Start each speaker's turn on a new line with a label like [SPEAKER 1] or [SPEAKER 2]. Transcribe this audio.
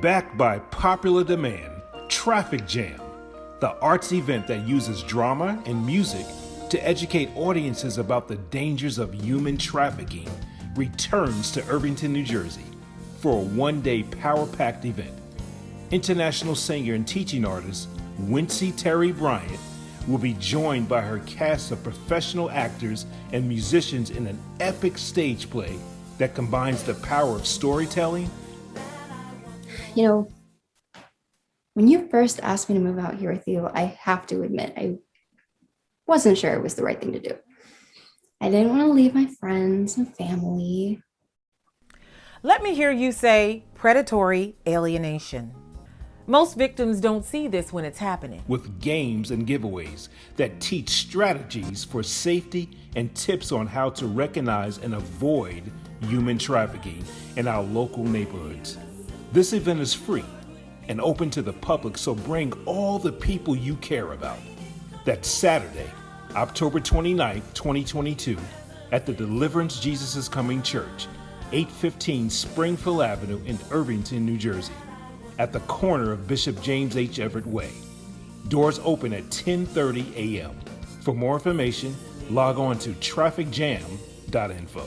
[SPEAKER 1] Backed by popular demand, Traffic Jam, the arts event that uses drama and music to educate audiences about the dangers of human trafficking, returns to Irvington, New Jersey for a one day power packed event. International singer and teaching artist Wincy Terry Bryant will be joined by her cast of professional actors and musicians in an epic stage play that combines the power of storytelling.
[SPEAKER 2] You know, when you first asked me to move out here with you, I have to admit, I wasn't sure it was the right thing to do. I didn't want to leave my friends and family.
[SPEAKER 3] Let me hear you say predatory alienation. Most victims don't see this when it's happening.
[SPEAKER 1] With games and giveaways that teach strategies for safety and tips on how to recognize and avoid human trafficking in our local neighborhoods. This event is free and open to the public, so bring all the people you care about. That's Saturday, October 29th, 2022, at the Deliverance Jesus is Coming Church, 815 Springfield Avenue in Irvington, New Jersey, at the corner of Bishop James H. Everett Way. Doors open at 10:30 a.m. For more information, log on to trafficjam.info.